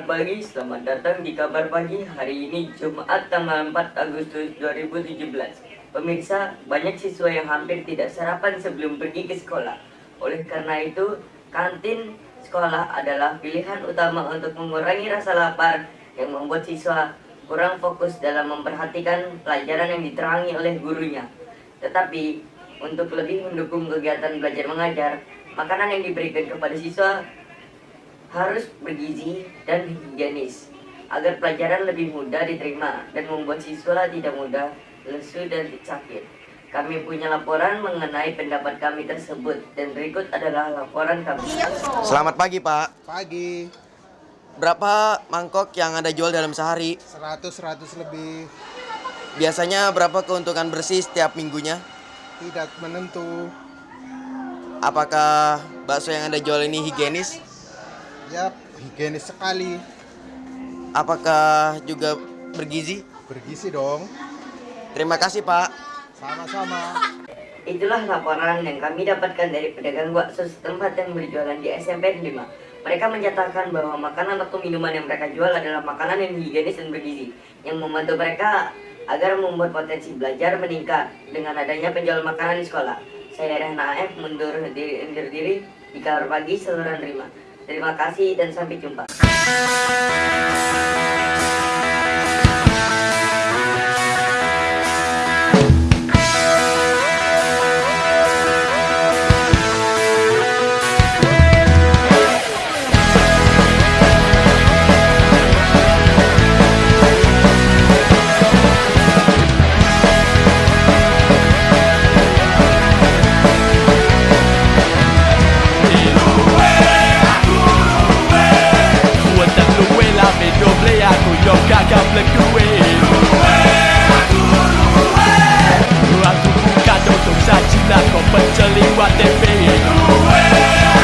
pagi, selamat datang di kabar pagi hari ini Jumat tanggal 4 Agustus 2017 Pemirsa, banyak siswa yang hampir tidak sarapan sebelum pergi ke sekolah. Oleh karena itu, kantin sekolah adalah pilihan utama untuk mengurangi rasa lapar Yang membuat siswa kurang fokus dalam memperhatikan pelajaran yang diterangi oleh gurunya. Tetapi, untuk lebih mendukung kegiatan belajar mengajar Makanan yang diberikan kepada siswa harus bergizi dan higienis agar pelajaran lebih mudah diterima dan membuat siswa tidak mudah lesu dan sakit. Kami punya laporan mengenai pendapat kami tersebut dan berikut adalah laporan kami. Selamat pagi Pak. Pagi, Berapa mangkok yang Anda jual dalam sehari? 100-100 lebih Biasanya berapa keuntungan bersih setiap minggunya? tidak menentu. Apakah bakso yang Anda jual ini higienis? Ya, higienis sekali. Apakah juga bergizi? Bergizi dong. Terima kasih Pak. Sama-sama. Itulah laporan yang kami dapatkan dari pedagang bakso setempat yang berjualan di SMP 5. Mereka menyatakan bahwa makanan atau minuman yang mereka jual adalah makanan yang higienis dan bergizi, yang membantu mereka agar membuat potensi belajar meningkat dengan adanya penjual makanan di sekolah. Saya Rehna AF mundur diri, undur diri di kabar pagi seluruh terima. Terima kasih dan sampai jumpa. gagap le kue Kue, aku kue Aku bukan tutup sajina kau penceli WTP Kue,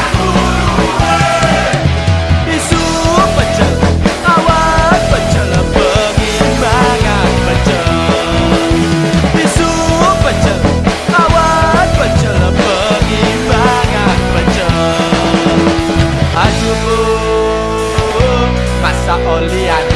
aku kue pecel, pecel pecel pecel, pecel pecel masa olian